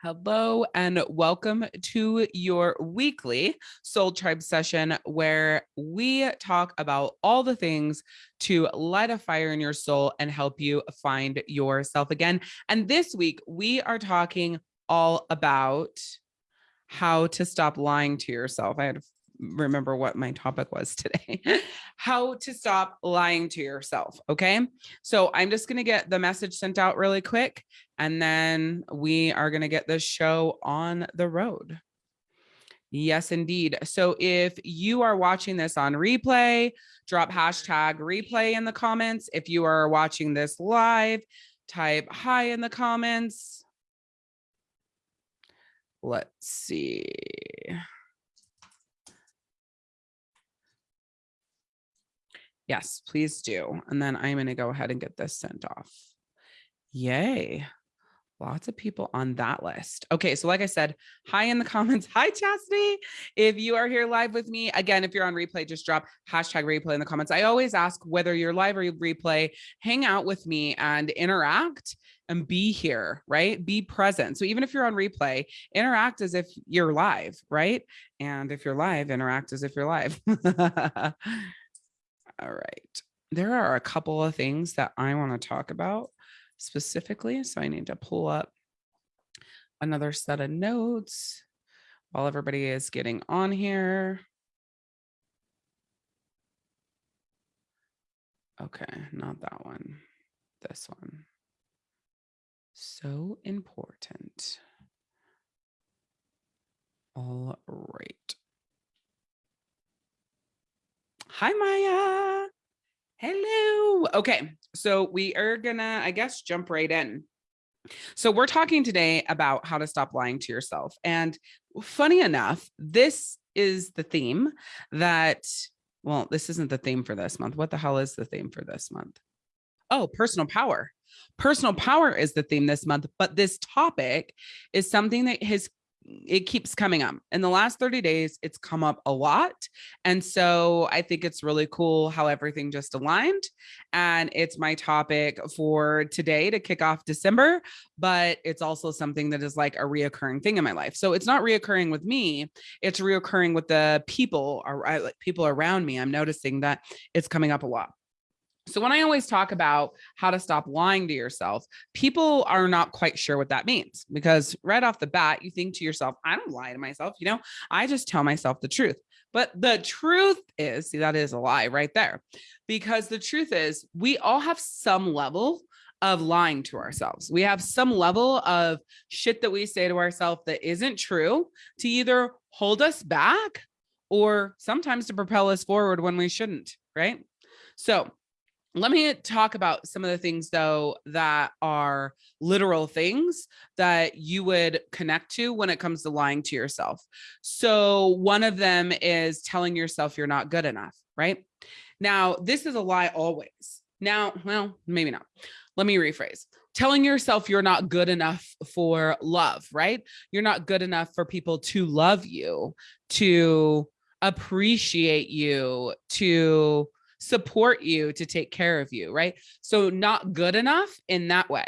Hello and welcome to your weekly Soul Tribe session where we talk about all the things to light a fire in your soul and help you find yourself again. And this week we are talking all about how to stop lying to yourself. I had remember what my topic was today. how to stop lying to yourself. Okay. So I'm just going to get the message sent out really quick and then we are going to get this show on the road. Yes, indeed. So if you are watching this on replay, drop hashtag replay in the comments. If you are watching this live, type hi in the comments. Let's see. Yes, please do. And then I'm going to go ahead and get this sent off. Yay. Lots of people on that list. Okay, so like I said, hi in the comments. Hi, Chastity. If you are here live with me, again, if you're on replay, just drop hashtag replay in the comments. I always ask whether you're live or replay, hang out with me and interact and be here, right? Be present. So even if you're on replay, interact as if you're live, right? And if you're live, interact as if you're live. All right. There are a couple of things that I want to talk about specifically. So I need to pull up another set of notes while everybody is getting on here. Okay, not that one, this one. So important. All right. Hi, Maya. Hello. Okay, so we are gonna, I guess, jump right in. So we're talking today about how to stop lying to yourself. And funny enough, this is the theme that, well, this isn't the theme for this month. What the hell is the theme for this month? Oh, personal power. Personal power is the theme this month, but this topic is something that has it keeps coming up. In the last 30 days it's come up a lot and so i think it's really cool how everything just aligned and it's my topic for today to kick off december but it's also something that is like a reoccurring thing in my life. So it's not reoccurring with me it's reoccurring with the people or like people around me. I'm noticing that it's coming up a lot so when I always talk about how to stop lying to yourself, people are not quite sure what that means because right off the bat, you think to yourself, I don't lie to myself. You know, I just tell myself the truth. But the truth is, see, that is a lie right there, because the truth is we all have some level of lying to ourselves. We have some level of shit that we say to ourselves that isn't true to either hold us back or sometimes to propel us forward when we shouldn't, right? So let me talk about some of the things though that are literal things that you would connect to when it comes to lying to yourself. So one of them is telling yourself you're not good enough, right? Now, this is a lie always. Now, well, maybe not. Let me rephrase. Telling yourself you're not good enough for love, right? You're not good enough for people to love you, to appreciate you, to support you to take care of you, right? So not good enough in that way.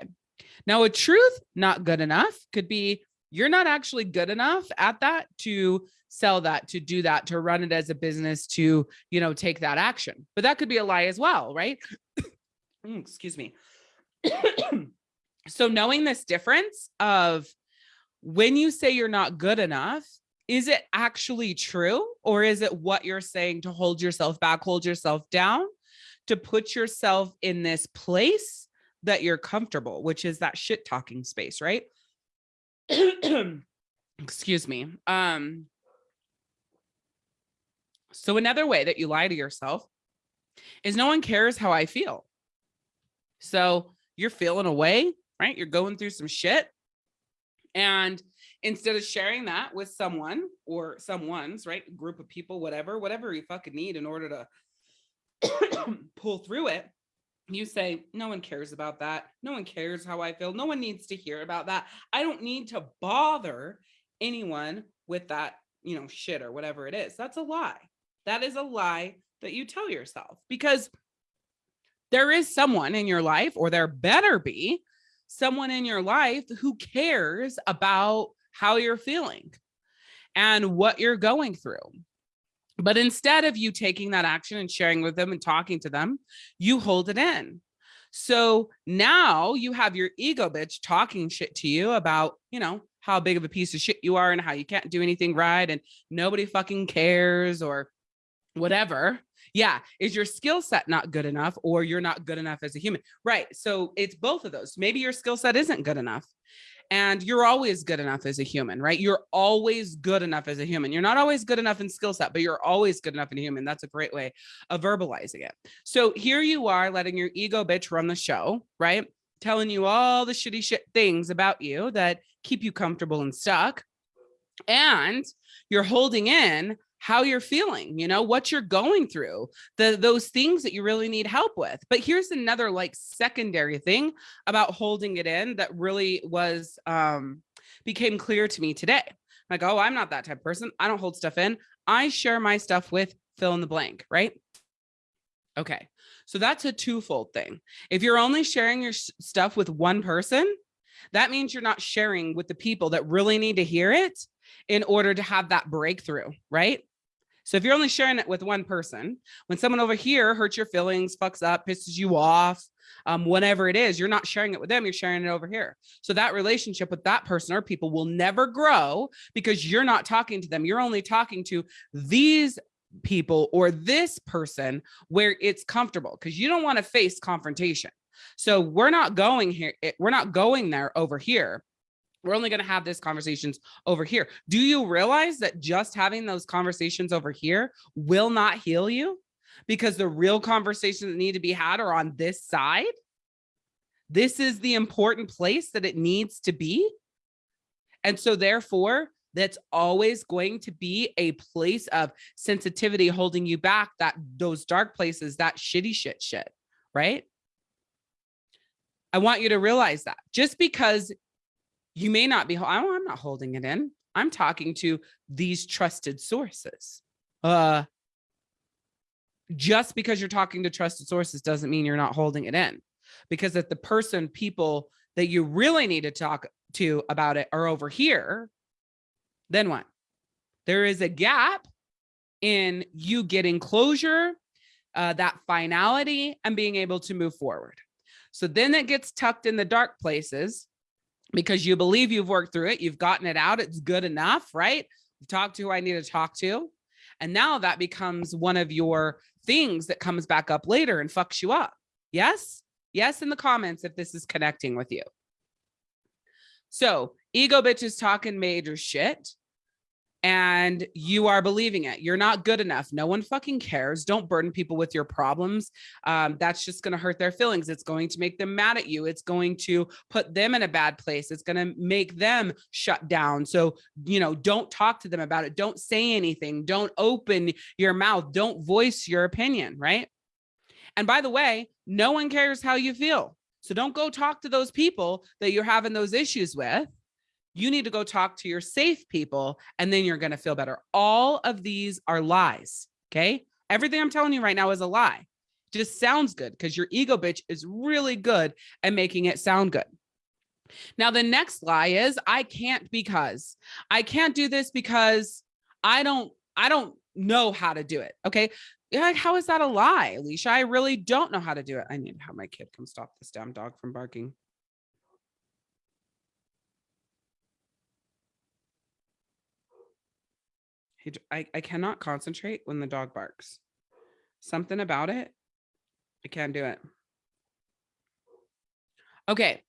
Now, a truth not good enough could be you're not actually good enough at that to sell that, to do that, to run it as a business, to, you know, take that action. But that could be a lie as well, right? Mm, excuse me. so knowing this difference of when you say you're not good enough is it actually true or is it what you're saying to hold yourself back, hold yourself down, to put yourself in this place that you're comfortable, which is that shit talking space, right? Excuse me. Um, so another way that you lie to yourself is no one cares how I feel. So you're feeling away, right? You're going through some shit and instead of sharing that with someone or someone's right group of people whatever whatever you fucking need in order to pull through it you say no one cares about that. No one cares how i feel. No one needs to hear about that. I don't need to bother anyone with that you know shit or whatever it is. That's a lie. That is a lie that you tell yourself because there is someone in your life or there better be someone in your life who cares about how you're feeling and what you're going through. But instead of you taking that action and sharing with them and talking to them, you hold it in. So now you have your ego bitch talking shit to you about, you know, how big of a piece of shit you are and how you can't do anything right and nobody fucking cares or whatever. Yeah. Is your skill set not good enough or you're not good enough as a human? Right. So it's both of those. Maybe your skill set isn't good enough and you're always good enough as a human, right? You're always good enough as a human. You're not always good enough in skill set, but you're always good enough in human. That's a great way of verbalizing it. So here you are letting your ego bitch run the show, right? Telling you all the shitty shit things about you that keep you comfortable and stuck. And you're holding in how you're feeling, you know, what you're going through, the those things that you really need help with. But here's another like secondary thing about holding it in that really was um became clear to me today. Like, oh, I'm not that type of person. I don't hold stuff in. I share my stuff with fill in the blank, right? Okay. So that's a twofold thing. If you're only sharing your stuff with one person, that means you're not sharing with the people that really need to hear it in order to have that breakthrough, right? So if you're only sharing it with one person, when someone over here hurts your feelings, fucks up, pisses you off, um, whatever it is, you're not sharing it with them, you're sharing it over here. So that relationship with that person or people will never grow because you're not talking to them. You're only talking to these people or this person where it's comfortable because you don't want to face confrontation. So we're not going here. Eh, we're not going there over here we're only going to have these conversations over here. Do you realize that just having those conversations over here will not heal you? Because the real conversations that need to be had are on this side. This is the important place that it needs to be. And so therefore, that's always going to be a place of sensitivity holding you back that those dark places, that shitty shit shit, right? I want you to realize that just because you may not be, I'm not holding it in. I'm talking to these trusted sources. Uh, just because you're talking to trusted sources doesn't mean you're not holding it in because if the person, people that you really need to talk to about it are over here, then what? There is a gap in you getting closure, uh, that finality and being able to move forward. So then it gets tucked in the dark places because you believe you've worked through it, you've gotten it out, it's good enough, right? Talk to who I need to talk to. And now that becomes one of your things that comes back up later and fucks you up. Yes? Yes, in the comments if this is connecting with you. So ego bitches talking major shit and you are believing it. You're not good enough. No one fucking cares. Don't burden people with your problems. Um, that's just going to hurt their feelings. It's going to make them mad at you. It's going to put them in a bad place. It's going to make them shut down. So, you know, don't talk to them about it. Don't say anything. Don't open your mouth. Don't voice your opinion, right? And by the way, no one cares how you feel. So don't go talk to those people that you're having those issues with you need to go talk to your safe people and then you're going to feel better. All of these are lies. Okay. Everything I'm telling you right now is a lie. Just sounds good because your ego bitch is really good at making it sound good. Now, the next lie is I can't because I can't do this because I don't, I don't know how to do it. Okay. Yeah, how is that a lie, Alicia? I really don't know how to do it. I need to have my kid come stop this damn dog from barking. I, I cannot concentrate when the dog barks. Something about it. I can't do it. Okay.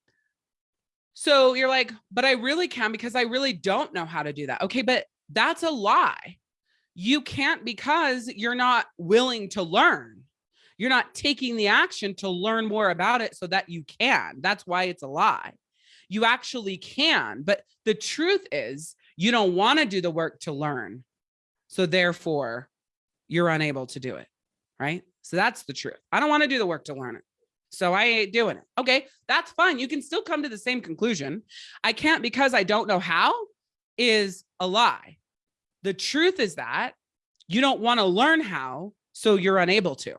So you're like, but I really can because I really don't know how to do that. Okay, but that's a lie. You can't because you're not willing to learn. You're not taking the action to learn more about it so that you can. That's why it's a lie. You actually can, but the truth is you don't want to do the work to learn. So therefore, you're unable to do it, right? So that's the truth. I don't want to do the work to learn it. So I ain't doing it. Okay, that's fine. You can still come to the same conclusion. I can't because I don't know how is a lie. The truth is that you don't want to learn how, so you're unable to.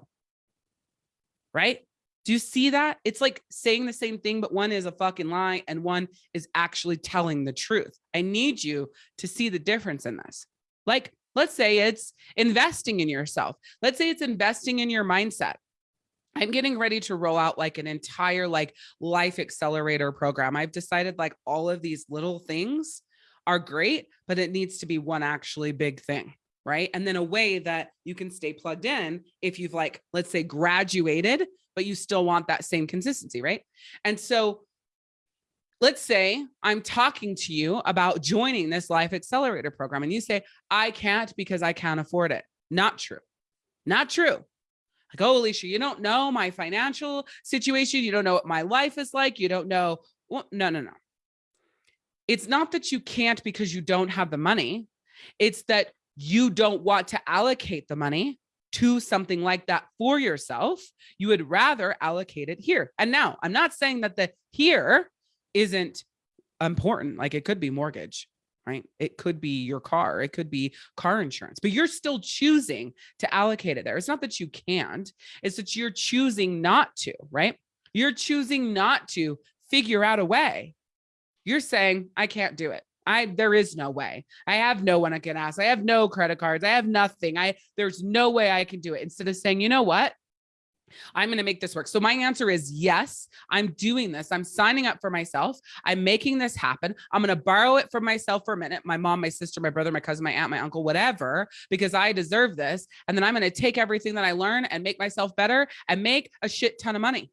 Right? Do you see that? It's like saying the same thing, but one is a fucking lie and one is actually telling the truth. I need you to see the difference in this. Like, let's say it's investing in yourself. Let's say it's investing in your mindset. I'm getting ready to roll out like an entire like life accelerator program. I've decided like all of these little things are great, but it needs to be one actually big thing. Right. And then a way that you can stay plugged in if you've like, let's say graduated, but you still want that same consistency. Right. And so let's say I'm talking to you about joining this life accelerator program and you say, I can't because I can't afford it. Not true. Not true like, oh, Alicia, you don't know my financial situation. You don't know what my life is like. You don't know. Well, no, no, no. It's not that you can't because you don't have the money. It's that you don't want to allocate the money to something like that for yourself. You would rather allocate it here. And now I'm not saying that the here isn't important. Like it could be mortgage right? It could be your car, it could be car insurance, but you're still choosing to allocate it there. It's not that you can't, it's that you're choosing not to, right? You're choosing not to figure out a way. You're saying, I can't do it. I there is no way. I have no one I can ask. I have no credit cards. I have nothing. I there's no way I can do it. Instead of saying, you know what? I'm going to make this work. So my answer is yes, I'm doing this. I'm signing up for myself. I'm making this happen. I'm going to borrow it from myself for a minute. My mom, my sister, my brother, my cousin, my aunt, my uncle, whatever, because I deserve this. And then I'm going to take everything that I learn and make myself better and make a shit ton of money.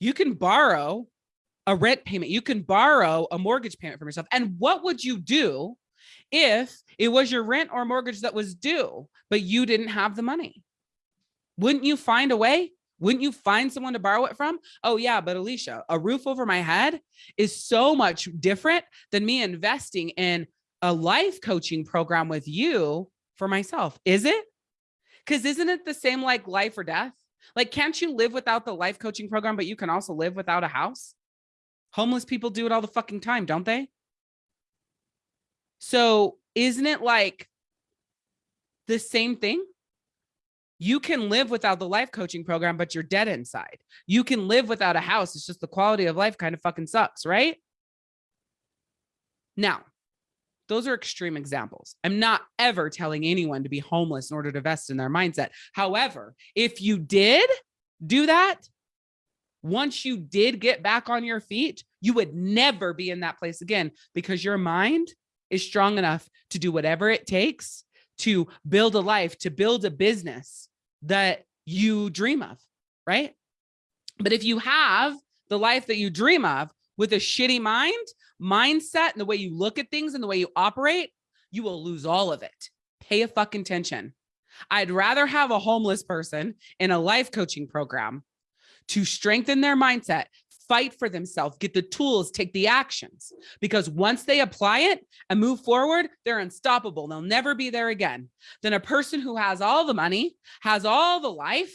You can borrow a rent payment. You can borrow a mortgage payment from yourself. And what would you do if it was your rent or mortgage that was due, but you didn't have the money? Wouldn't you find a way? Wouldn't you find someone to borrow it from? Oh yeah, but Alicia, a roof over my head is so much different than me investing in a life coaching program with you for myself. Is it? Because isn't it the same like life or death? Like, can't you live without the life coaching program, but you can also live without a house? Homeless people do it all the fucking time, don't they? So isn't it like the same thing? You can live without the life coaching program, but you're dead inside. You can live without a house. It's just the quality of life kind of fucking sucks, right? Now, those are extreme examples. I'm not ever telling anyone to be homeless in order to invest in their mindset. However, if you did do that, once you did get back on your feet, you would never be in that place again because your mind is strong enough to do whatever it takes to build a life, to build a business that you dream of, right? But if you have the life that you dream of with a shitty mind, mindset, and the way you look at things and the way you operate, you will lose all of it. Pay a fucking attention. I'd rather have a homeless person in a life coaching program to strengthen their mindset, fight for themselves, get the tools, take the actions. Because once they apply it and move forward, they're unstoppable. They'll never be there again. Then a person who has all the money, has all the life,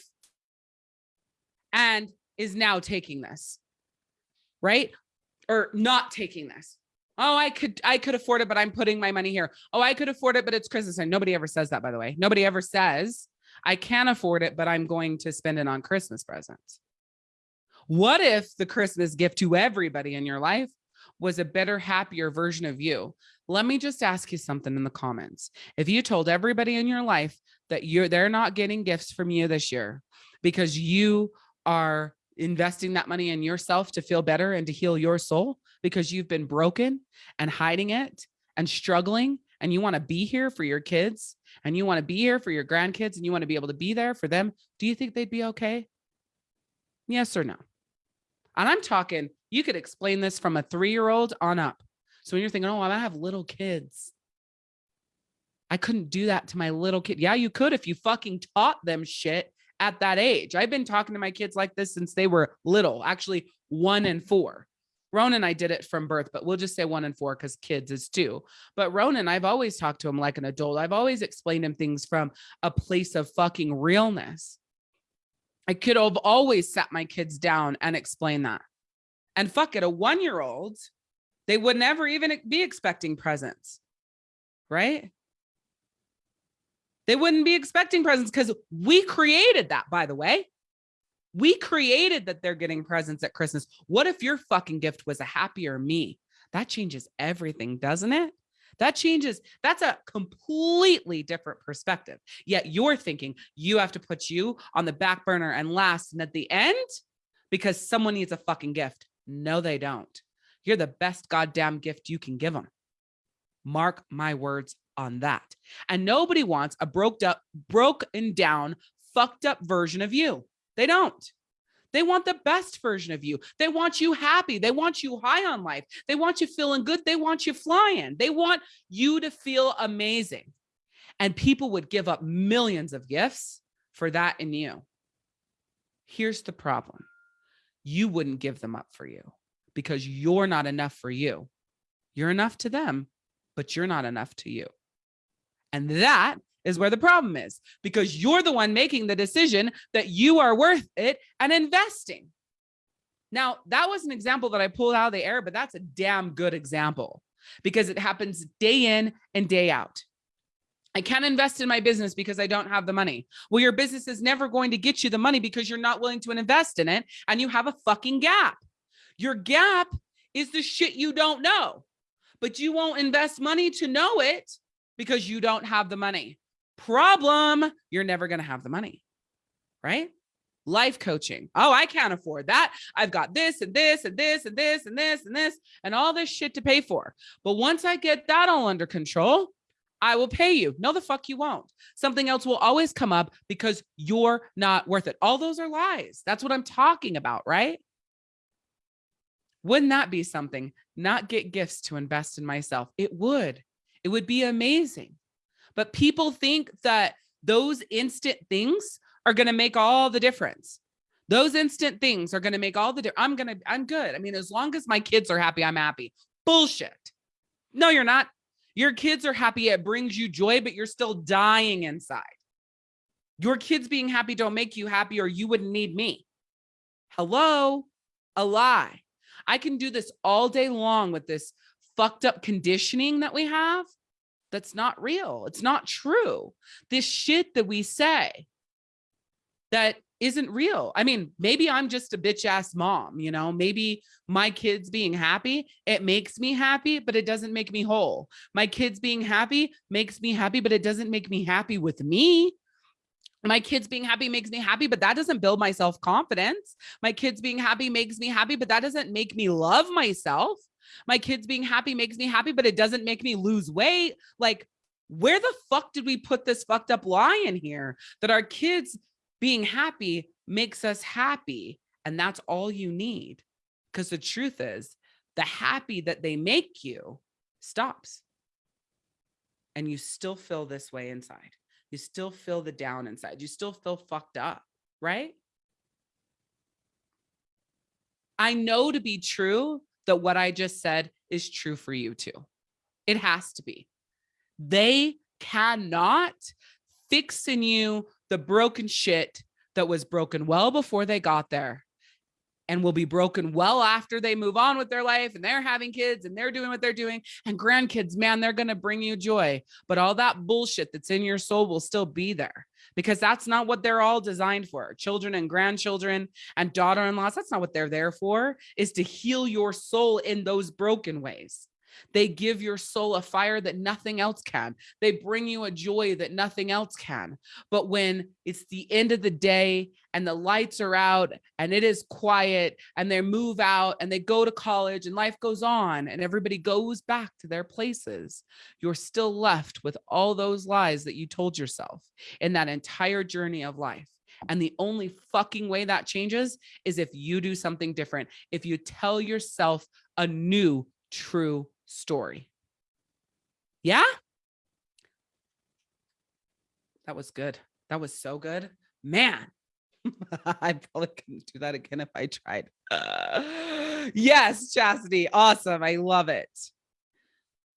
and is now taking this, right? Or not taking this. Oh, I could, I could afford it, but I'm putting my money here. Oh, I could afford it, but it's Christmas. And nobody ever says that, by the way. Nobody ever says, I can't afford it, but I'm going to spend it on Christmas presents. What if the Christmas gift to everybody in your life was a better, happier version of you? Let me just ask you something in the comments. If you told everybody in your life that you're they're not getting gifts from you this year because you are investing that money in yourself to feel better and to heal your soul because you've been broken and hiding it and struggling and you want to be here for your kids and you want to be here for your grandkids and you want to be able to be there for them, do you think they'd be okay? Yes or no? And I'm talking, you could explain this from a three-year-old on up. So when you're thinking, oh, I have little kids. I couldn't do that to my little kid. Yeah, you could if you fucking taught them shit at that age. I've been talking to my kids like this since they were little, actually one and four. Ronan and I did it from birth, but we'll just say one and four because kids is two. But Ronan, I've always talked to him like an adult. I've always explained him things from a place of fucking realness. I could have always sat my kids down and explained that. And fuck it, a one-year-old, they would never even be expecting presents, right? They wouldn't be expecting presents because we created that, by the way. We created that they're getting presents at Christmas. What if your fucking gift was a happier me? That changes everything, doesn't it? That changes. That's a completely different perspective. Yet you're thinking you have to put you on the back burner and last and at the end because someone needs a fucking gift. No, they don't. You're the best goddamn gift you can give them. Mark my words on that. And nobody wants a broke up, broken down, fucked up version of you. They don't. They want the best version of you. They want you happy. They want you high on life. They want you feeling good. They want you flying. They want you to feel amazing. And people would give up millions of gifts for that in you. Here's the problem. You wouldn't give them up for you because you're not enough for you. You're enough to them, but you're not enough to you. And that is where the problem is because you're the one making the decision that you are worth it and investing. Now, that was an example that I pulled out of the air, but that's a damn good example because it happens day in and day out. I can't invest in my business because I don't have the money. Well, your business is never going to get you the money because you're not willing to invest in it and you have a fucking gap. Your gap is the shit you don't know, but you won't invest money to know it because you don't have the money. Problem, you're never going to have the money, right? Life coaching. Oh, I can't afford that. I've got this and this and this and this and this and this and all this shit to pay for. But once I get that all under control, I will pay you. No, the fuck you won't. Something else will always come up because you're not worth it. All those are lies. That's what I'm talking about, right? Wouldn't that be something? Not get gifts to invest in myself. It would. It would be amazing. But people think that those instant things are going to make all the difference. Those instant things are going to make all the difference. I'm going to, I'm good. I mean, as long as my kids are happy, I'm happy. Bullshit. No, you're not. Your kids are happy. It brings you joy, but you're still dying inside. Your kids being happy don't make you happy or you wouldn't need me. Hello, a lie. I can do this all day long with this fucked up conditioning that we have that's not real. It's not true. This shit that we say that isn't real. I mean, maybe I'm just a bitch ass mom, you know, maybe my kids being happy, it makes me happy, but it doesn't make me whole. My kids being happy makes me happy, but it doesn't make me happy with me. My kids being happy makes me happy, but that doesn't build my self confidence. My kids being happy makes me happy, but that doesn't make me love myself. My kids being happy makes me happy, but it doesn't make me lose weight. Like, where the fuck did we put this fucked up lie in here that our kids being happy makes us happy? And that's all you need. Because the truth is, the happy that they make you stops. And you still feel this way inside. You still feel the down inside. You still feel fucked up, right? I know to be true that what I just said is true for you too. It has to be. They cannot fix in you the broken shit that was broken well before they got there and will be broken well after they move on with their life and they're having kids and they're doing what they're doing and grandkids man they're going to bring you joy but all that bullshit that's in your soul will still be there because that's not what they're all designed for. Children and grandchildren and daughter-in-laws, that's not what they're there for, is to heal your soul in those broken ways. They give your soul a fire that nothing else can. They bring you a joy that nothing else can. But when it's the end of the day and the lights are out and it is quiet and they move out and they go to college and life goes on and everybody goes back to their places, you're still left with all those lies that you told yourself in that entire journey of life. And the only fucking way that changes is if you do something different. If you tell yourself a new true story. Yeah? That was good. That was so good. Man, I probably couldn't do that again if I tried. Uh, yes, Chastity. Awesome. I love it.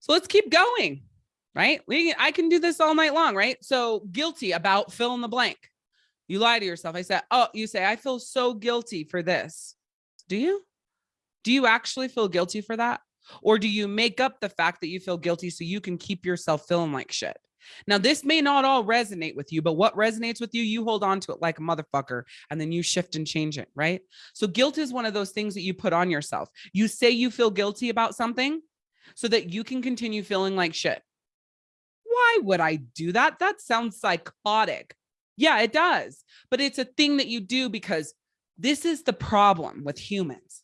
So let's keep going, right? We I can do this all night long, right? So guilty about fill in the blank. You lie to yourself. I said, oh, you say, I feel so guilty for this. Do you? Do you actually feel guilty for that? Or do you make up the fact that you feel guilty so you can keep yourself feeling like shit? Now, this may not all resonate with you, but what resonates with you, you hold on to it like a motherfucker and then you shift and change it, right? So, guilt is one of those things that you put on yourself. You say you feel guilty about something so that you can continue feeling like shit. Why would I do that? That sounds psychotic. Yeah, it does. But it's a thing that you do because this is the problem with humans.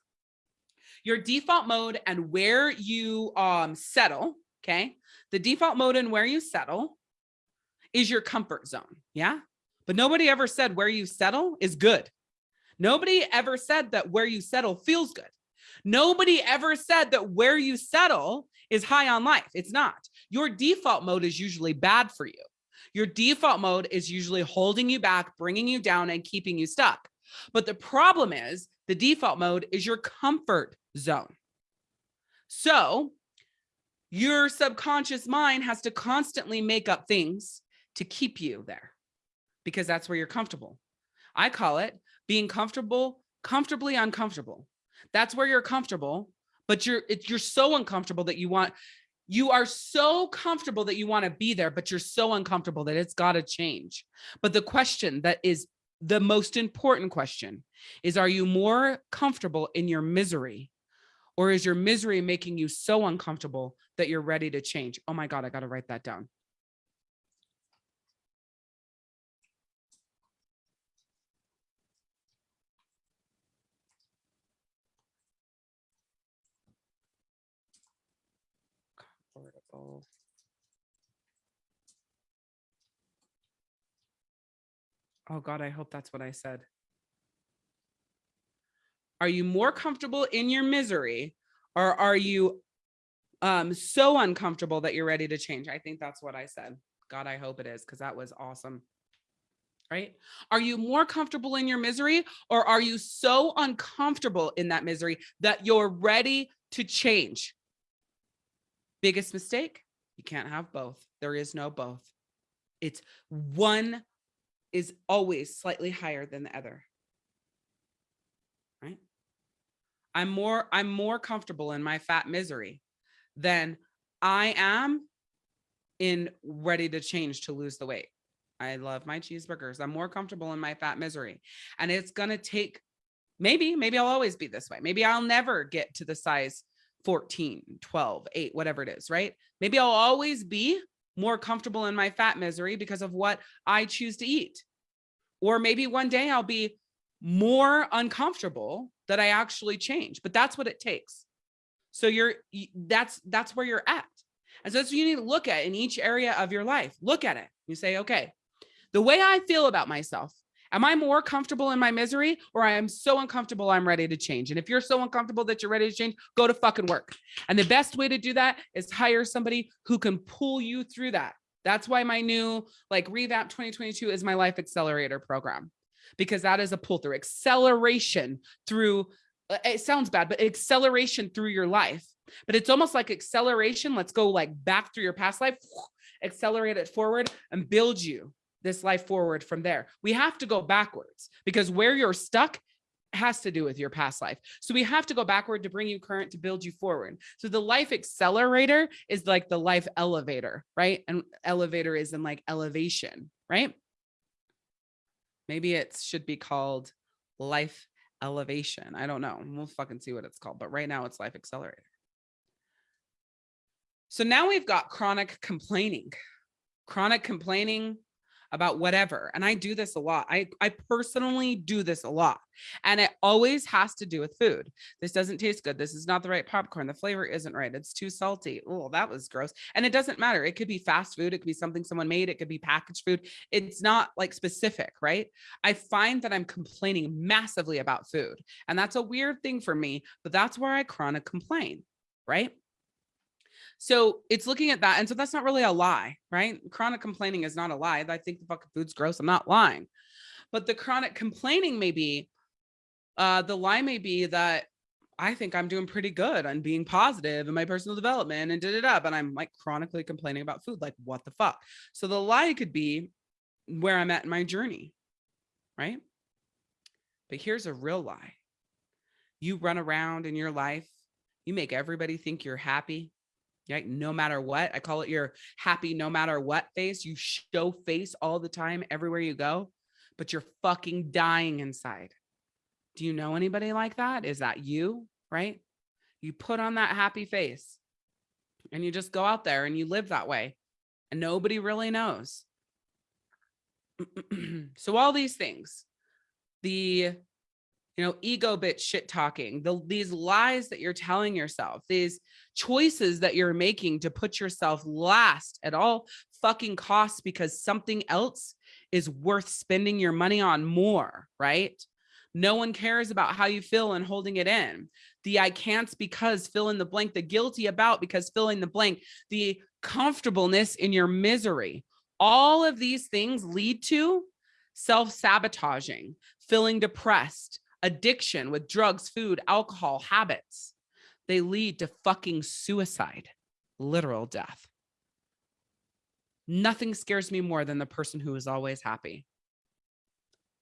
Your default mode and where you um, settle, okay? The default mode and where you settle is your comfort zone. Yeah. But nobody ever said where you settle is good. Nobody ever said that where you settle feels good. Nobody ever said that where you settle is high on life. It's not. Your default mode is usually bad for you. Your default mode is usually holding you back, bringing you down and keeping you stuck. But the problem is the default mode is your comfort zone. So your subconscious mind has to constantly make up things to keep you there because that's where you're comfortable. I call it being comfortable, comfortably uncomfortable. That's where you're comfortable, but you're it, you're so uncomfortable that you want you are so comfortable that you want to be there, but you're so uncomfortable that it's got to change. But the question that is the most important question is, are you more comfortable in your misery or is your misery making you so uncomfortable that you're ready to change? Oh my God, I got to write that down. Oh God, I hope that's what I said. Are you more comfortable in your misery or are you um, so uncomfortable that you're ready to change? I think that's what I said. God, I hope it is because that was awesome. Right? Are you more comfortable in your misery or are you so uncomfortable in that misery that you're ready to change? Biggest mistake? You can't have both. There is no both. It's one is always slightly higher than the other. Right? I'm more I'm more comfortable in my fat misery than I am in ready to change to lose the weight. I love my cheeseburgers. I'm more comfortable in my fat misery. And it's going to take maybe maybe I'll always be this way. Maybe I'll never get to the size 14, 12, 8, whatever it is, right? Maybe I'll always be more comfortable in my fat misery because of what I choose to eat. Or maybe one day I'll be more uncomfortable that I actually change, but that's what it takes. So you're that's that's where you're at. And so that's what you need to look at in each area of your life. Look at it. You say, okay, the way I feel about myself, am I more comfortable in my misery or I am so uncomfortable I'm ready to change? And if you're so uncomfortable that you're ready to change, go to fucking work. And the best way to do that is hire somebody who can pull you through that. That's why my new like revamp 2022 is my life accelerator program because that is a pull through acceleration through uh, it sounds bad but acceleration through your life but it's almost like acceleration let's go like back through your past life accelerate it forward and build you this life forward from there we have to go backwards because where you're stuck has to do with your past life. So we have to go backward to bring you current to build you forward. So the life accelerator is like the life elevator, right? And elevator is in like elevation, right? Maybe it should be called life elevation. I don't know. We'll fucking see what it's called. But right now it's life accelerator. So now we've got chronic complaining. Chronic complaining about whatever. And I do this a lot. I, I personally do this a lot. And it always has to do with food. This doesn't taste good. This is not the right popcorn. The flavor isn't right. It's too salty. Oh, that was gross. And it doesn't matter. It could be fast food. It could be something someone made. It could be packaged food. It's not like specific, right? I find that I'm complaining massively about food. And that's a weird thing for me, but that's where I chronic complain, right? So it's looking at that. And so that's not really a lie, right? Chronic complaining is not a lie. I think the fucking food's gross. I'm not lying. But the chronic complaining may be, uh, the lie may be that I think I'm doing pretty good on being positive in my personal development and did it up. And I'm like chronically complaining about food. Like, what the fuck? So the lie could be where I'm at in my journey, right? But here's a real lie. You run around in your life, you make everybody think you're happy, Right? No matter what. I call it your happy no matter what face. You show face all the time everywhere you go, but you're fucking dying inside. Do you know anybody like that? Is that you? Right? You put on that happy face and you just go out there and you live that way and nobody really knows. so all these things, the you know, ego bit shit talking, the, these lies that you're telling yourself, these choices that you're making to put yourself last at all fucking costs because something else is worth spending your money on more, right? No one cares about how you feel and holding it in. The I can't because fill in the blank, the guilty about because fill in the blank, the comfortableness in your misery. All of these things lead to self-sabotaging, feeling depressed, addiction with drugs, food, alcohol, habits. They lead to fucking suicide, literal death. Nothing scares me more than the person who is always happy.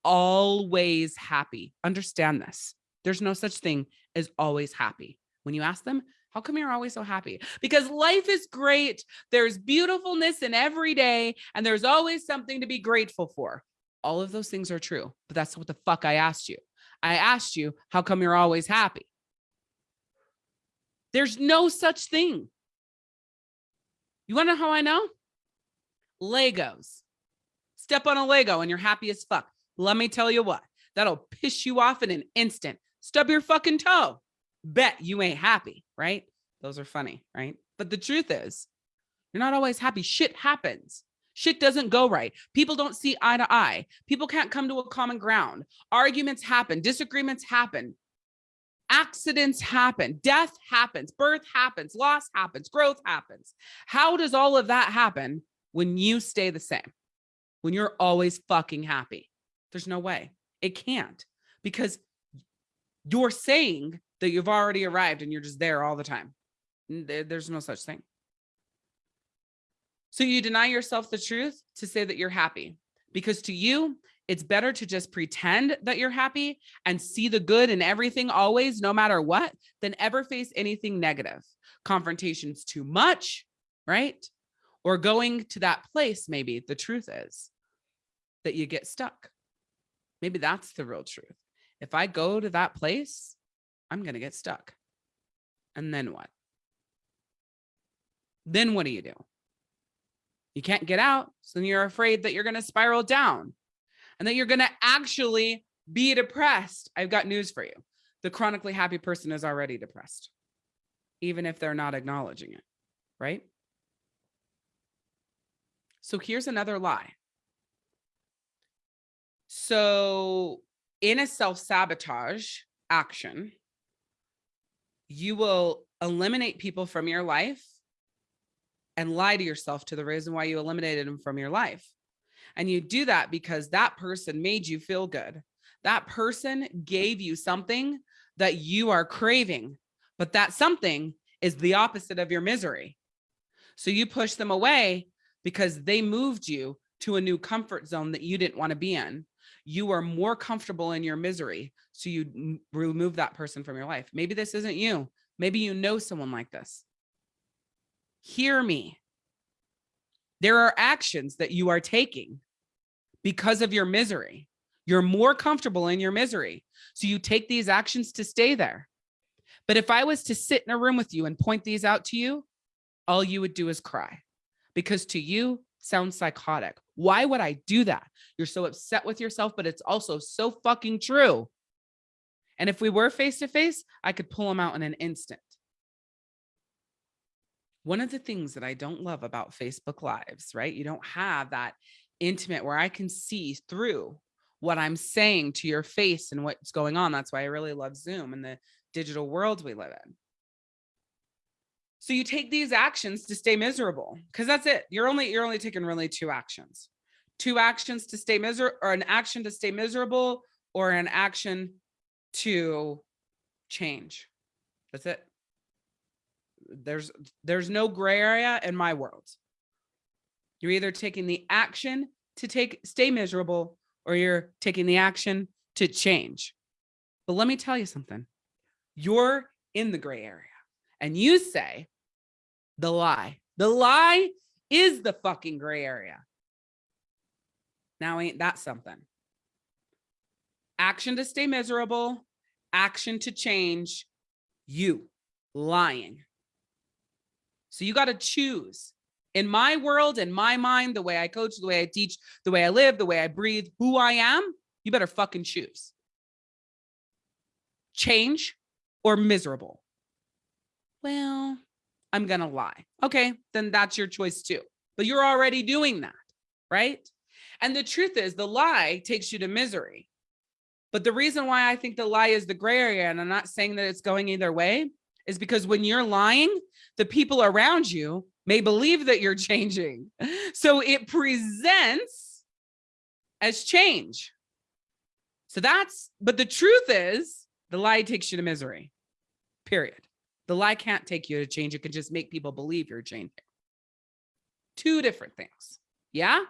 Always happy. Understand this. There's no such thing as always happy. When you ask them, how come you're always so happy? Because life is great. There's beautifulness in every day, and there's always something to be grateful for. All of those things are true, but that's what the fuck I asked you. I asked you, how come you're always happy? There's no such thing. You want to know how I know? Legos. Step on a Lego and you're happy as fuck. Let me tell you what, that'll piss you off in an instant. Stub your fucking toe. Bet you ain't happy, right? Those are funny, right? But the truth is, you're not always happy. Shit happens. Shit doesn't go right. People don't see eye to eye. People can't come to a common ground. Arguments happen, disagreements happen. Accidents happen, death happens, birth happens, loss happens, growth happens. How does all of that happen when you stay the same? When you're always fucking happy? There's no way. It can't because you're saying that you've already arrived and you're just there all the time. There's no such thing. So you deny yourself the truth to say that you're happy because to you, it's better to just pretend that you're happy and see the good in everything always, no matter what, than ever face anything negative. Confrontation's too much, right? Or going to that place, maybe the truth is that you get stuck. Maybe that's the real truth. If I go to that place, I'm going to get stuck. And then what? Then what do you do? You can't get out. So then you're afraid that you're going to spiral down and that you're going to actually be depressed. I've got news for you. The chronically happy person is already depressed, even if they're not acknowledging it, right? So here's another lie. So in a self-sabotage action, you will eliminate people from your life and lie to yourself to the reason why you eliminated them from your life. And you do that because that person made you feel good. That person gave you something that you are craving, but that something is the opposite of your misery. So you push them away because they moved you to a new comfort zone that you didn't want to be in. You are more comfortable in your misery. So you remove that person from your life. Maybe this isn't you. Maybe you know someone like this hear me. There are actions that you are taking because of your misery. You're more comfortable in your misery. So you take these actions to stay there. But if I was to sit in a room with you and point these out to you, all you would do is cry because to you sounds psychotic. Why would I do that? You're so upset with yourself, but it's also so fucking true. And if we were face to face, I could pull them out in an instant. One of the things that I don't love about Facebook lives, right? You don't have that intimate where I can see through what I'm saying to your face and what's going on. That's why I really love Zoom and the digital world we live in. So you take these actions to stay miserable because that's it. You're only you're only taking really two actions. Two actions to stay miserable or an action to stay miserable or an action to change. That's it there's there's no gray area in my world. You're either taking the action to take stay miserable or you're taking the action to change. But let me tell you something. You're in the gray area and you say, The lie. The lie is the fucking gray area. Now ain't that something? Action to stay miserable, action to change you lying. So you got to choose. In my world, in my mind, the way I coach, the way I teach, the way I live, the way I breathe, who I am, you better fucking choose. Change or miserable. Well, I'm going to lie. Okay, then that's your choice too. But you're already doing that, right? And the truth is the lie takes you to misery. But the reason why I think the lie is the gray area, and I'm not saying that it's going either way, is because when you're lying, the people around you may believe that you're changing. So it presents as change. So that's, but the truth is the lie takes you to misery, period. The lie can't take you to change. It can just make people believe you're changing. Two different things. Yeah.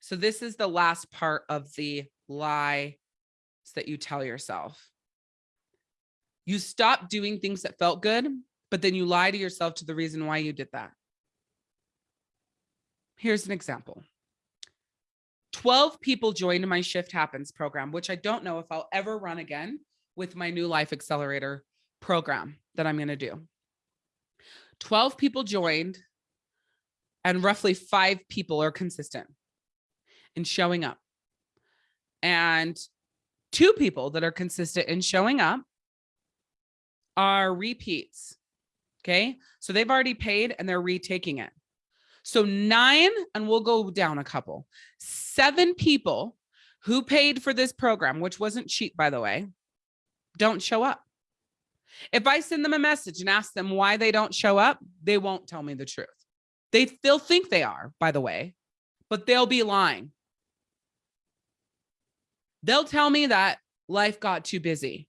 So this is the last part of the lie that you tell yourself. You stop doing things that felt good, but then you lie to yourself to the reason why you did that. Here's an example. 12 people joined my Shift Happens program, which I don't know if I'll ever run again with my new Life Accelerator program that I'm going to do. 12 people joined and roughly five people are consistent in showing up. And two people that are consistent in showing up are repeats. Okay. So they've already paid and they're retaking it. So nine, and we'll go down a couple, seven people who paid for this program, which wasn't cheap, by the way, don't show up. If I send them a message and ask them why they don't show up, they won't tell me the truth. They, they'll think they are, by the way, but they'll be lying. They'll tell me that life got too busy.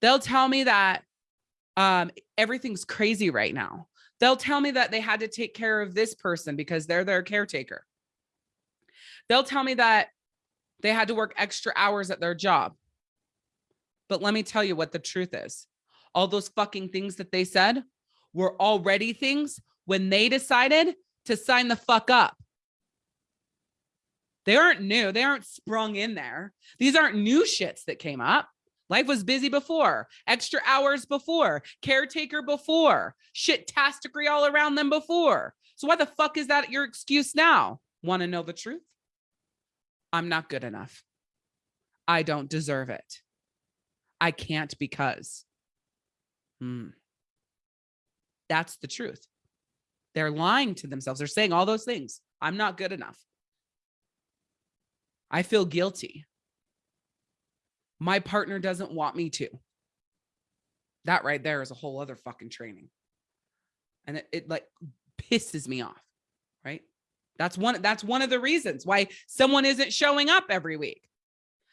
They'll tell me that um, everything's crazy right now. They'll tell me that they had to take care of this person because they're their caretaker. They'll tell me that they had to work extra hours at their job. But let me tell you what the truth is. All those fucking things that they said were already things when they decided to sign the fuck up. They aren't new. They aren't sprung in there. These aren't new shits that came up. Life was busy before, extra hours before, caretaker before, shit tasticery all around them before. So why the fuck is that your excuse now? Want to know the truth? I'm not good enough. I don't deserve it. I can't because. Hmm. That's the truth. They're lying to themselves. They're saying all those things. I'm not good enough. I feel guilty. My partner doesn't want me to. That right there is a whole other fucking training. And it, it like pisses me off, right? That's one, that's one of the reasons why someone isn't showing up every week.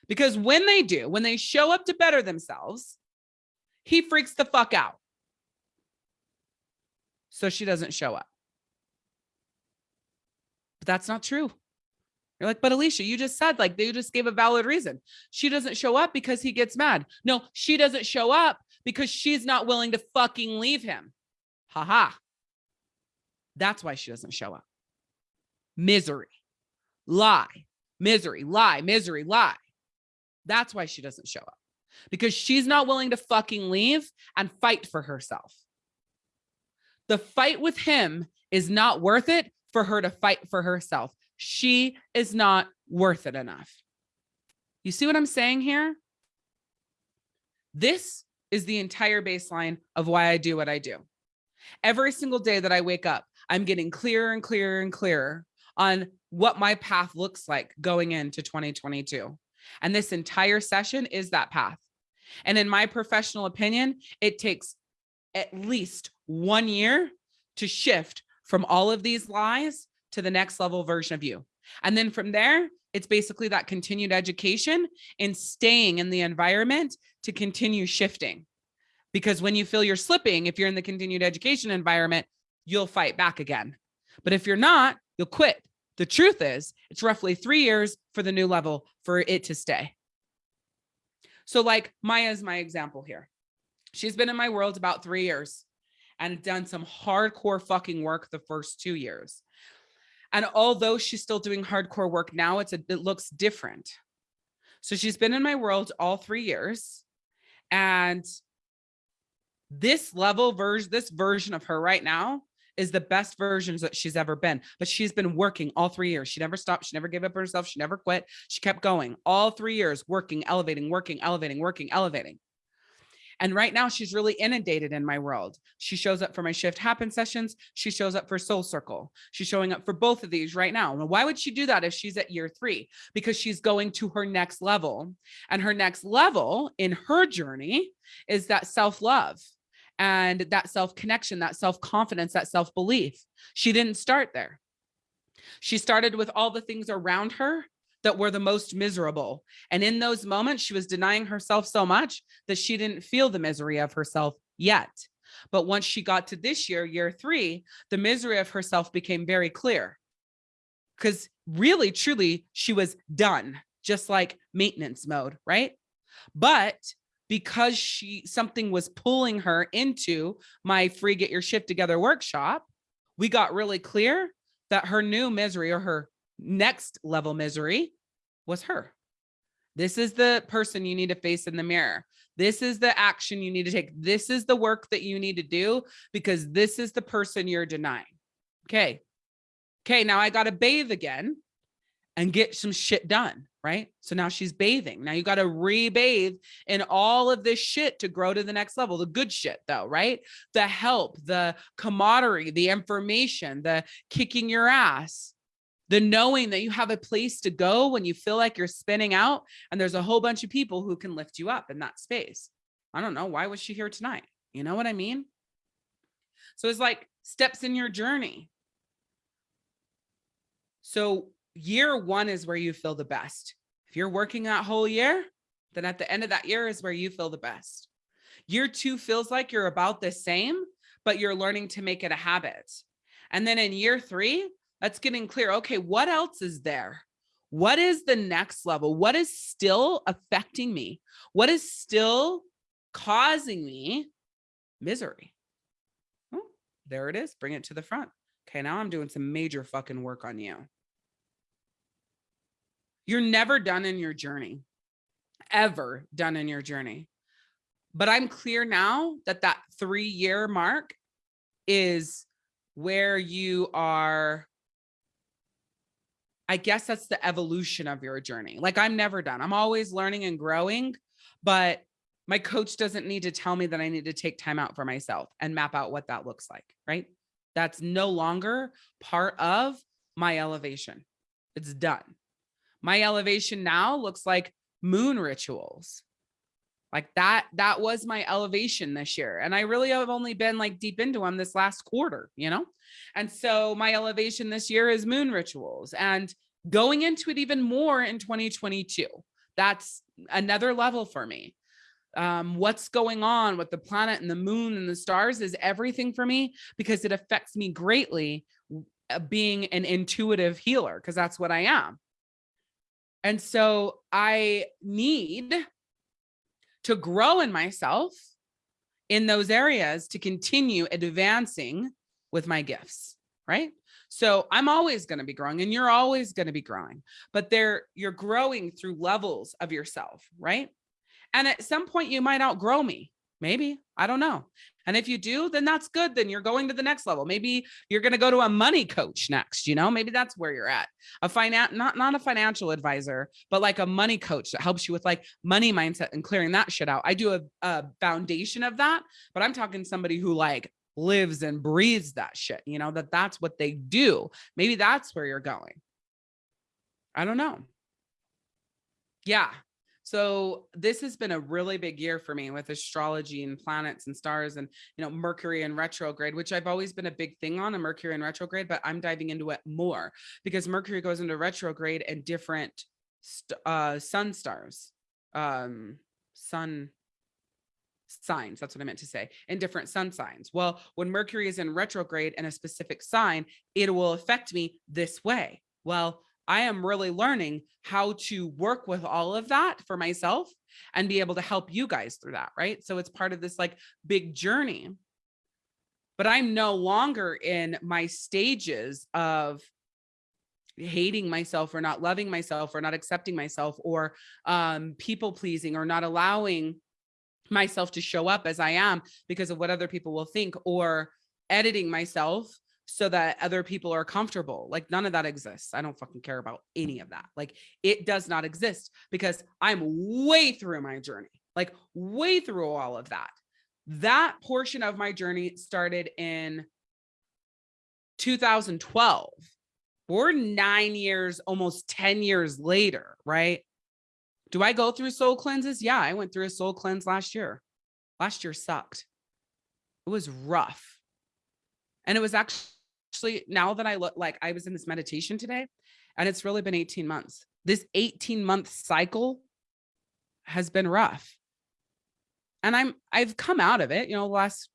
Because when they do, when they show up to better themselves, he freaks the fuck out. So she doesn't show up. But that's not true. You're like, but Alicia, you just said like they just gave a valid reason. She doesn't show up because he gets mad. No, she doesn't show up because she's not willing to fucking leave him. Ha ha. That's why she doesn't show up. Misery, lie, misery, lie, misery, lie. That's why she doesn't show up because she's not willing to fucking leave and fight for herself. The fight with him is not worth it for her to fight for herself she is not worth it enough. You see what I'm saying here? This is the entire baseline of why I do what I do. Every single day that I wake up, I'm getting clearer and clearer and clearer on what my path looks like going into 2022. And this entire session is that path. And in my professional opinion, it takes at least one year to shift from all of these lies to the next level version of you. And then from there, it's basically that continued education and staying in the environment to continue shifting. Because when you feel you're slipping, if you're in the continued education environment, you'll fight back again. But if you're not, you'll quit. The truth is it's roughly three years for the new level for it to stay. So like Maya's my example here. She's been in my world about three years and done some hardcore fucking work the first two years. And although she's still doing hardcore work now, it's a, it looks different. So she's been in my world all three years. And this level version, this version of her right now is the best versions that she's ever been. But she's been working all three years. She never stopped. She never gave up herself. She never quit. She kept going all three years, working, elevating, working, elevating, working, elevating. And right now she's really inundated in my world. She shows up for my shift happen sessions. She shows up for soul circle. She's showing up for both of these right now. Why would she do that if she's at year three? Because she's going to her next level and her next level in her journey is that self-love and that self-connection, that self-confidence, that self-belief. She didn't start there. She started with all the things around her that were the most miserable. And in those moments, she was denying herself so much that she didn't feel the misery of herself yet. But once she got to this year, year three, the misery of herself became very clear. Because really, truly, she was done, just like maintenance mode, right? But because she something was pulling her into my free get your shift together workshop, we got really clear that her new misery or her next level misery was her. This is the person you need to face in the mirror. This is the action you need to take. This is the work that you need to do because this is the person you're denying. Okay. Okay. Now I got to bathe again and get some shit done. Right. So now she's bathing. Now you got to rebathe in all of this shit to grow to the next level. The good shit though, right? The help, the camaraderie, the information, the kicking your ass, the knowing that you have a place to go when you feel like you're spinning out and there's a whole bunch of people who can lift you up in that space. I don't know. Why was she here tonight? You know what I mean? So it's like steps in your journey. So year one is where you feel the best. If you're working that whole year, then at the end of that year is where you feel the best. Year two feels like you're about the same, but you're learning to make it a habit. And then in year three, that's getting clear. Okay, what else is there? What is the next level? What is still affecting me? What is still causing me misery? Oh, there it is. Bring it to the front. Okay, now I'm doing some major fucking work on you. You're never done in your journey, ever done in your journey. But I'm clear now that that three year mark is where you are I guess that's the evolution of your journey. Like I'm never done. I'm always learning and growing, but my coach doesn't need to tell me that I need to take time out for myself and map out what that looks like, right? That's no longer part of my elevation. It's done. My elevation now looks like moon rituals. Like that, that was my elevation this year. And I really have only been like deep into them this last quarter, you know? And so my elevation this year is moon rituals and going into it even more in 2022. That's another level for me. Um, what's going on with the planet and the moon and the stars is everything for me because it affects me greatly uh, being an intuitive healer because that's what I am. And so I need to grow in myself in those areas to continue advancing with my gifts, right? So I'm always going to be growing and you're always going to be growing, but there you're growing through levels of yourself, right? And at some point you might outgrow me. Maybe, I don't know. And if you do, then that's good. Then you're going to the next level. Maybe you're going to go to a money coach next, you know, maybe that's where you're at. A finance, not, not a financial advisor, but like a money coach that helps you with like money mindset and clearing that shit out. I do a, a foundation of that, but I'm talking somebody who like lives and breathes that shit, you know, that that's what they do. Maybe that's where you're going. I don't know. Yeah. So this has been a really big year for me with astrology and planets and stars and, you know, Mercury and retrograde, which I've always been a big thing on a Mercury and retrograde, but I'm diving into it more because Mercury goes into retrograde and different uh, sun stars, um, sun signs. That's what I meant to say in different sun signs. Well, when Mercury is in retrograde in a specific sign, it will affect me this way. Well, I am really learning how to work with all of that for myself and be able to help you guys through that. Right. So it's part of this like big journey. But I'm no longer in my stages of hating myself or not loving myself or not accepting myself or um, people pleasing or not allowing myself to show up as I am because of what other people will think or editing myself so that other people are comfortable. Like none of that exists. I don't fucking care about any of that. Like it does not exist because I'm way through my journey, like way through all of that. That portion of my journey started in 2012. We're nine years, almost 10 years later, right? Do I go through soul cleanses? Yeah, I went through a soul cleanse last year. Last year sucked. It was rough. And it was actually now that I look like I was in this meditation today and it's really been 18 months. This 18 month cycle has been rough. And I'm I've come out of it, you know, the last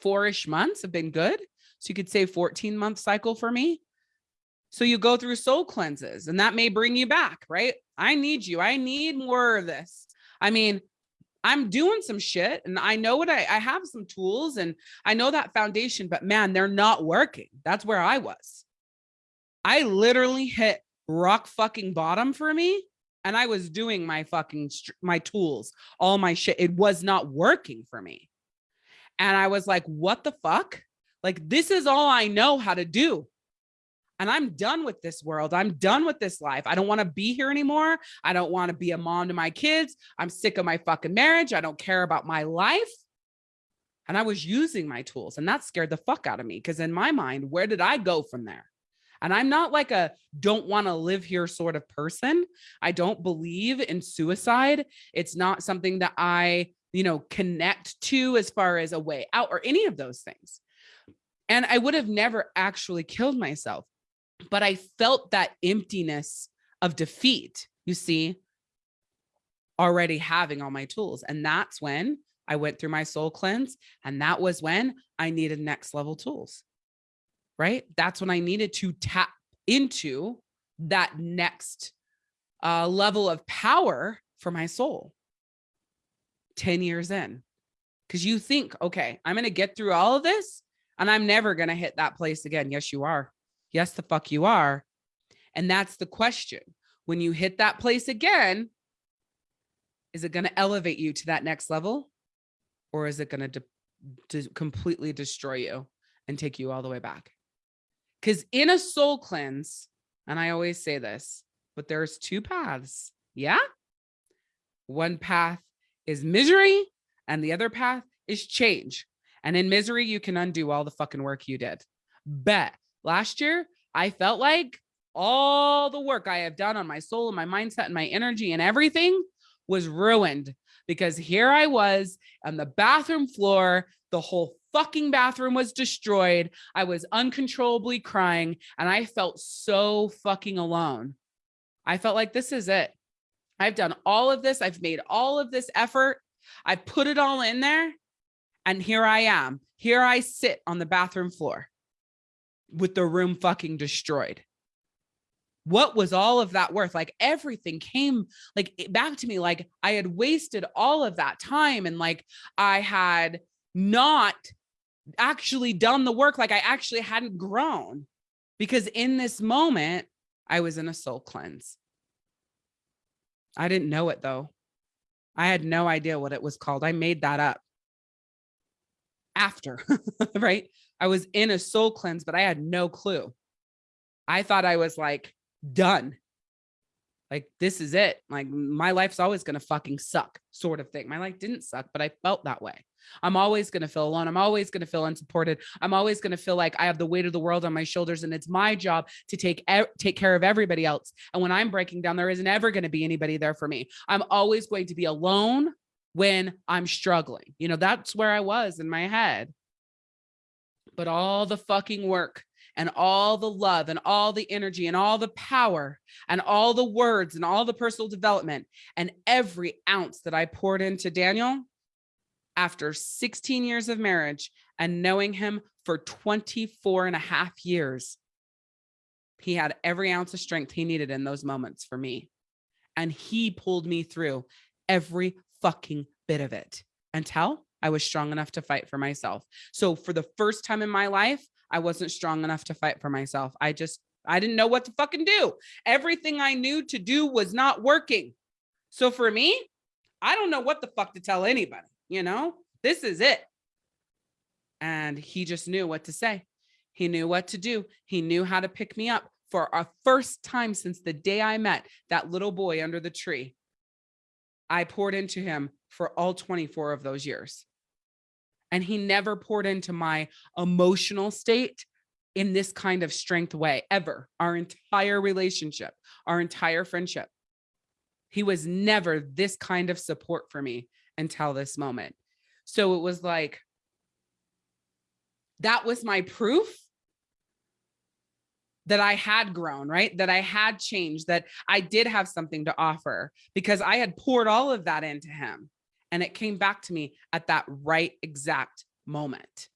four-ish months have been good. So you could say 14 month cycle for me. So you go through soul cleanses and that may bring you back, right? I need you. I need more of this. I mean, I'm doing some shit and I know what I, I have some tools and I know that foundation, but man, they're not working. That's where I was. I literally hit rock fucking bottom for me. And I was doing my fucking, my tools, all my shit. It was not working for me. And I was like, what the fuck? Like, this is all I know how to do and I'm done with this world. I'm done with this life. I don't want to be here anymore. I don't want to be a mom to my kids. I'm sick of my fucking marriage. I don't care about my life. And I was using my tools and that scared the fuck out of me because in my mind, where did I go from there? And I'm not like a don't want to live here sort of person. I don't believe in suicide. It's not something that I, you know, connect to as far as a way out or any of those things. And I would have never actually killed myself but I felt that emptiness of defeat, you see, already having all my tools. And that's when I went through my soul cleanse. And that was when I needed next level tools, right? That's when I needed to tap into that next uh, level of power for my soul 10 years in. Because you think, okay, I'm going to get through all of this and I'm never going to hit that place again. Yes, you are. Yes, the fuck you are. And that's the question. When you hit that place again, is it going to elevate you to that next level? Or is it going to completely destroy you and take you all the way back? Because in a soul cleanse, and I always say this, but there's two paths. Yeah. One path is misery and the other path is change. And in misery, you can undo all the fucking work you did. Bet Last year, I felt like all the work I have done on my soul and my mindset and my energy and everything was ruined because here I was on the bathroom floor. The whole fucking bathroom was destroyed. I was uncontrollably crying and I felt so fucking alone. I felt like this is it. I've done all of this. I've made all of this effort. I put it all in there. And here I am. Here I sit on the bathroom floor with the room fucking destroyed. What was all of that worth? Like everything came like back to me like i had wasted all of that time and like i had not actually done the work. Like i actually hadn't grown because in this moment i was in a soul cleanse. I didn't know it though. I had no idea what it was called. I made that up after right I was in a soul cleanse, but I had no clue. I thought I was like done. Like, this is it. Like, my life's always going to fucking suck, sort of thing. My life didn't suck, but I felt that way. I'm always going to feel alone. I'm always going to feel unsupported. I'm always going to feel like I have the weight of the world on my shoulders and it's my job to take take care of everybody else. And when I'm breaking down, there isn't ever going to be anybody there for me. I'm always going to be alone when I'm struggling. You know, that's where I was in my head but all the fucking work and all the love and all the energy and all the power and all the words and all the personal development and every ounce that I poured into Daniel after 16 years of marriage and knowing him for 24 and a half years, He had every ounce of strength he needed in those moments for me. And he pulled me through every fucking bit of it until I was strong enough to fight for myself. So for the first time in my life, I wasn't strong enough to fight for myself. I just, I didn't know what to fucking do. Everything I knew to do was not working. So for me, I don't know what the fuck to tell anybody, you know, this is it. And he just knew what to say. He knew what to do. He knew how to pick me up for a first time since the day I met that little boy under the tree. I poured into him for all 24 of those years. And he never poured into my emotional state in this kind of strength way ever, our entire relationship, our entire friendship. He was never this kind of support for me until this moment. So it was like, that was my proof that I had grown, right? That I had changed, that I did have something to offer because I had poured all of that into him. And it came back to me at that right exact moment.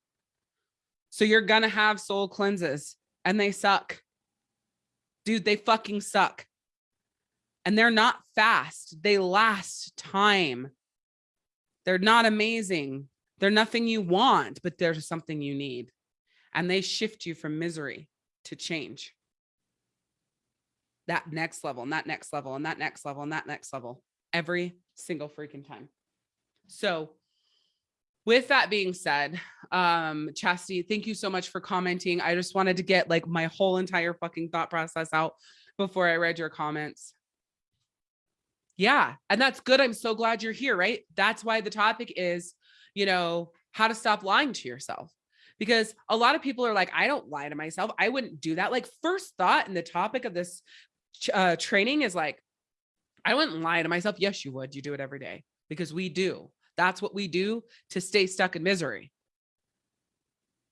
So you're going to have soul cleanses and they suck. Dude, they fucking suck. And they're not fast. They last time. They're not amazing. They're nothing you want, but there's something you need. And they shift you from misery to change. That next level, and that next level, and that next level, and that next level, every single freaking time. So with that being said, um, Chastity, thank you so much for commenting. I just wanted to get like my whole entire fucking thought process out before I read your comments. Yeah, and that's good. I'm so glad you're here, right? That's why the topic is, you know, how to stop lying to yourself. Because a lot of people are like, I don't lie to myself. I wouldn't do that. Like first thought in the topic of this uh, training is like, I wouldn't lie to myself. Yes, you would. You do it every day because we do. That's what we do to stay stuck in misery.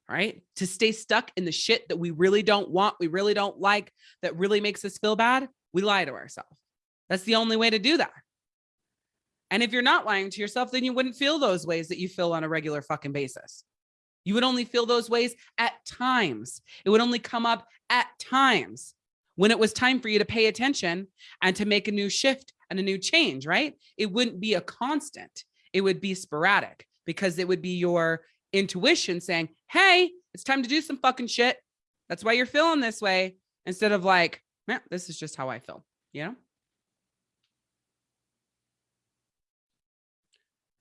Right? To stay stuck in the shit that we really don't want, we really don't like, that really makes us feel bad. We lie to ourselves. That's the only way to do that. And if you're not lying to yourself, then you wouldn't feel those ways that you feel on a regular fucking basis. You would only feel those ways at times. It would only come up at times when it was time for you to pay attention and to make a new shift and a new change, right? It wouldn't be a constant it would be sporadic because it would be your intuition saying, Hey, it's time to do some fucking shit. That's why you're feeling this way. Instead of like, man, this is just how I feel, you know?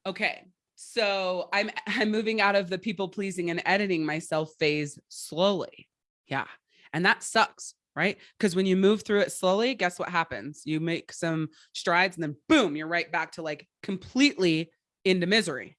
Okay. So I'm, I'm moving out of the people pleasing and editing myself phase slowly. Yeah. And that sucks right? Because when you move through it slowly, guess what happens? You make some strides and then boom, you're right back to like completely into misery.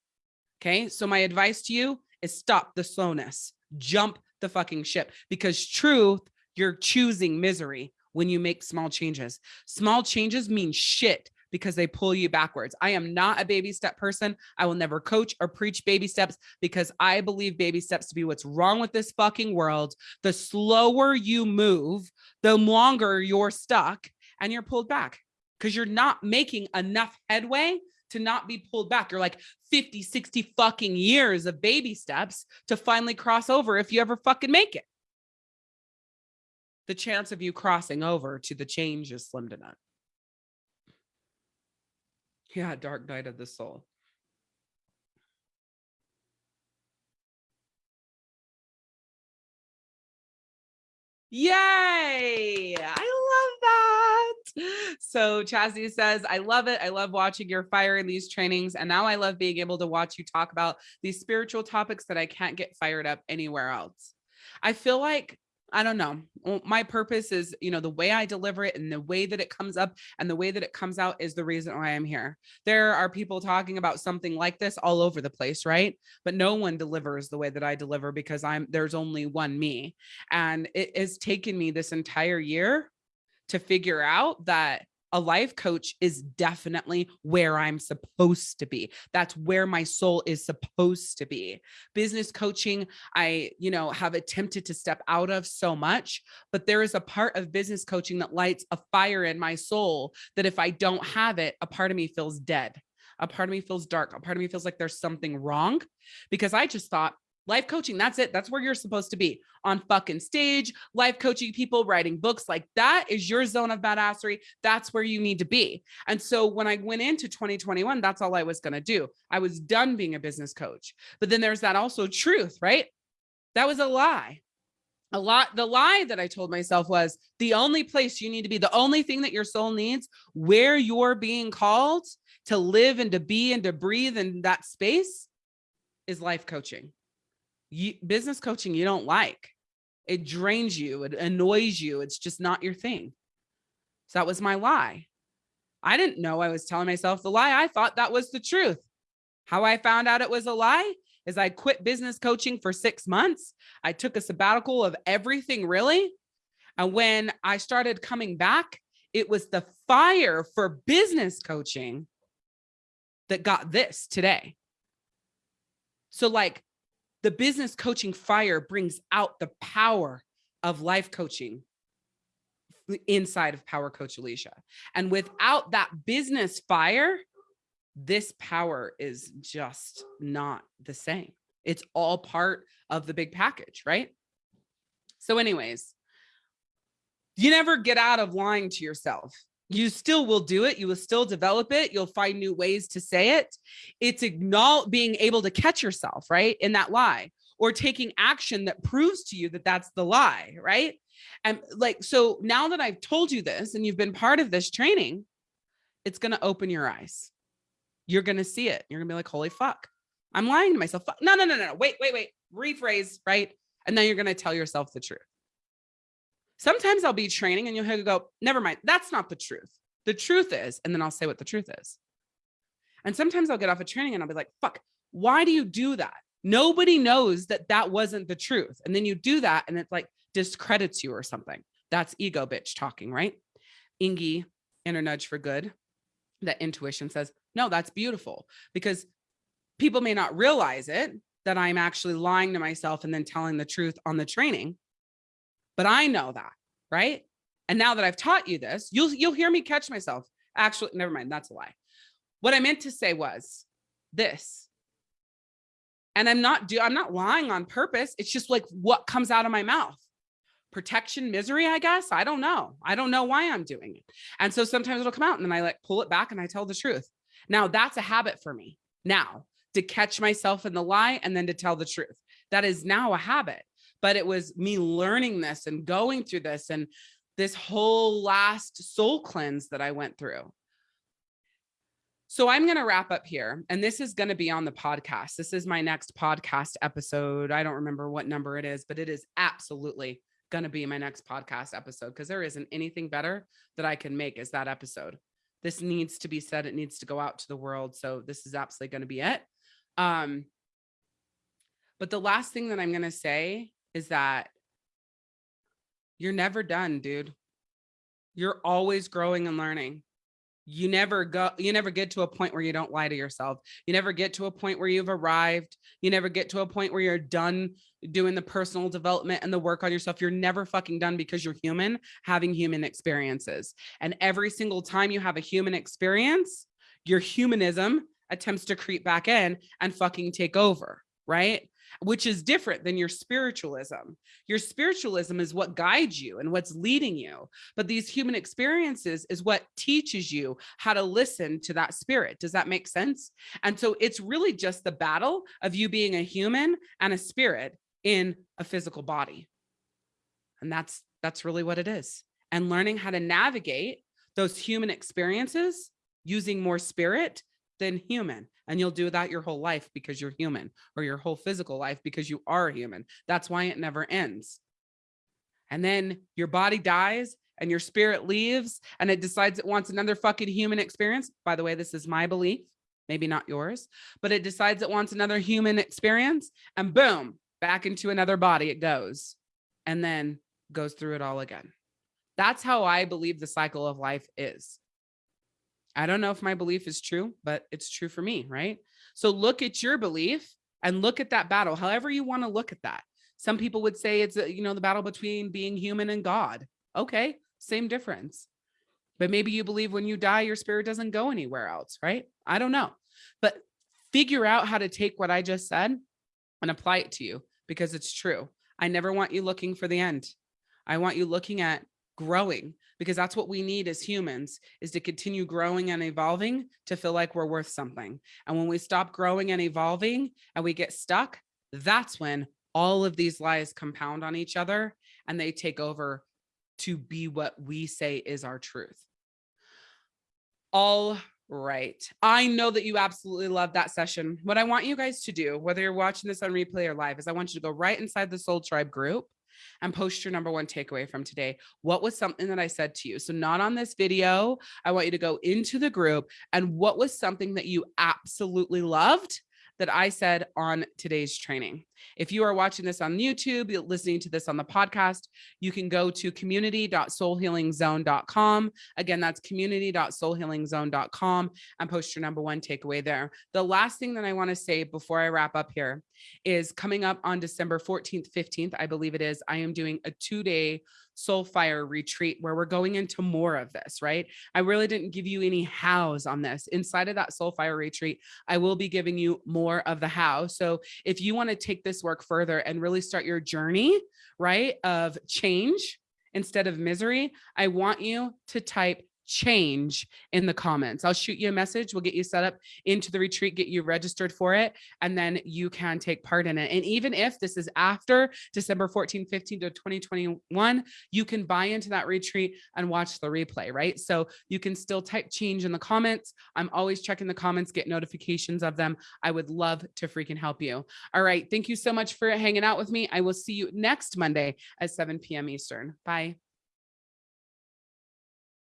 Okay. So my advice to you is stop the slowness, jump the fucking ship because truth, you're choosing misery when you make small changes. Small changes mean shit because they pull you backwards. I am not a baby step person. I will never coach or preach baby steps because I believe baby steps to be what's wrong with this fucking world. The slower you move, the longer you're stuck and you're pulled back because you're not making enough headway to not be pulled back. You're like 50, 60 fucking years of baby steps to finally cross over if you ever fucking make it. The chance of you crossing over to the change is slim to none. Yeah, dark night of the soul. Yay! I love that. So Chastity says, I love it. I love watching your fire in these trainings. And now I love being able to watch you talk about these spiritual topics that I can't get fired up anywhere else. I feel like I don't know. My purpose is, you know, the way I deliver it and the way that it comes up and the way that it comes out is the reason why I'm here. There are people talking about something like this all over the place, right? But no one delivers the way that I deliver because I'm there's only one me. And it has taken me this entire year to figure out that a life coach is definitely where I'm supposed to be. That's where my soul is supposed to be. Business coaching, I, you know, have attempted to step out of so much, but there is a part of business coaching that lights a fire in my soul that if I don't have it, a part of me feels dead. A part of me feels dark. A part of me feels like there's something wrong because I just thought life coaching. That's it. That's where you're supposed to be on fucking stage, life coaching people, writing books. Like that is your zone of badassery. That's where you need to be. And so when I went into 2021, that's all I was going to do. I was done being a business coach. But then there's that also truth, right? That was a lie. A lot, the lie that I told myself was the only place you need to be, the only thing that your soul needs, where you're being called to live and to be and to breathe in that space is life coaching you, business coaching you don't like. It drains you, it annoys you. It's just not your thing. So that was my lie. I didn't know I was telling myself the lie. I thought that was the truth. How I found out it was a lie is I quit business coaching for six months. I took a sabbatical of everything really. And when I started coming back, it was the fire for business coaching that got this today. So like the business coaching fire brings out the power of life coaching inside of Power Coach Alicia. And without that business fire, this power is just not the same. It's all part of the big package, right? So anyways, you never get out of lying to yourself you still will do it. You will still develop it. You'll find new ways to say it. It's acknowledge being able to catch yourself, right? In that lie or taking action that proves to you that that's the lie, right? And like, so now that I've told you this and you've been part of this training, it's going to open your eyes. You're going to see it. You're to be like, holy fuck, I'm lying to myself. No, no, no, no, no. Wait, wait, wait. Rephrase, right? And then you're going to tell yourself the truth. Sometimes I'll be training and you'll go, never mind. That's not the truth. The truth is, and then I'll say what the truth is. And sometimes I'll get off a of training and I'll be like, fuck, why do you do that? Nobody knows that that wasn't the truth. And then you do that and it like discredits you or something. That's ego bitch talking, right? Ingy, inner nudge for good. That intuition says, no, that's beautiful because people may not realize it that I'm actually lying to myself and then telling the truth on the training but I know that, right? And now that I've taught you this, you'll you'll hear me catch myself. Actually, never mind, that's a lie. What I meant to say was this. And I'm not do I'm not lying on purpose. It's just like what comes out of my mouth. Protection, misery, I guess. I don't know. I don't know why I'm doing it. And so sometimes it'll come out and then I like pull it back and I tell the truth. Now that's a habit for me now to catch myself in the lie and then to tell the truth. That is now a habit but it was me learning this and going through this and this whole last soul cleanse that I went through. So I'm going to wrap up here and this is going to be on the podcast. This is my next podcast episode. I don't remember what number it is, but it is absolutely going to be my next podcast episode because there isn't anything better that I can make as that episode. This needs to be said. It needs to go out to the world. So this is absolutely going to be it. Um, but the last thing that I'm going to say is that you're never done, dude. You're always growing and learning. You never go, you never get to a point where you don't lie to yourself. You never get to a point where you've arrived. You never get to a point where you're done doing the personal development and the work on yourself. You're never fucking done because you're human having human experiences. And every single time you have a human experience, your humanism attempts to creep back in and fucking take over, right? Which is different than your spiritualism. Your spiritualism is what guides you and what's leading you. But these human experiences is what teaches you how to listen to that spirit. Does that make sense? And so it's really just the battle of you being a human and a spirit in a physical body. And that's that's really what it is. And learning how to navigate those human experiences using more spirit than human and you'll do that your whole life because you're human or your whole physical life because you are human. That's why it never ends. And then your body dies and your spirit leaves and it decides it wants another fucking human experience. By the way, this is my belief, maybe not yours, but it decides it wants another human experience and boom, back into another body it goes and then goes through it all again. That's how I believe the cycle of life is. I don't know if my belief is true, but it's true for me, right? So look at your belief and look at that battle, however you want to look at that. Some people would say it's, you know, the battle between being human and God. Okay, same difference. But maybe you believe when you die, your spirit doesn't go anywhere else, right? I don't know. But figure out how to take what I just said and apply it to you because it's true. I never want you looking for the end. I want you looking at growing because that's what we need as humans is to continue growing and evolving to feel like we're worth something. And when we stop growing and evolving and we get stuck, that's when all of these lies compound on each other and they take over to be what we say is our truth. All right. I know that you absolutely love that session. What I want you guys to do, whether you're watching this on replay or live, is I want you to go right inside the Soul Tribe group and post your number one takeaway from today. What was something that I said to you? So not on this video. I want you to go into the group and what was something that you absolutely loved that I said on today's training. If you are watching this on YouTube, you're listening to this on the podcast, you can go to community.soulhealingzone.com. Again, that's community.soulhealingzone.com and post your number one takeaway there. The last thing that I want to say before I wrap up here is coming up on December 14th, 15th, I believe it is, I am doing a two day soul fire retreat where we're going into more of this, right? I really didn't give you any hows on this. Inside of that soul fire retreat, I will be giving you more of the how. So if you want to take this work further and really start your journey, right, of change instead of misery, I want you to type change in the comments. I'll shoot you a message. We'll get you set up into the retreat, get you registered for it, and then you can take part in it. And even if this is after December 14, 15 to 2021, you can buy into that retreat and watch the replay, right? So you can still type change in the comments. I'm always checking the comments, get notifications of them. I would love to freaking help you. All right. Thank you so much for hanging out with me. I will see you next Monday at 7 p.m. Eastern. Bye.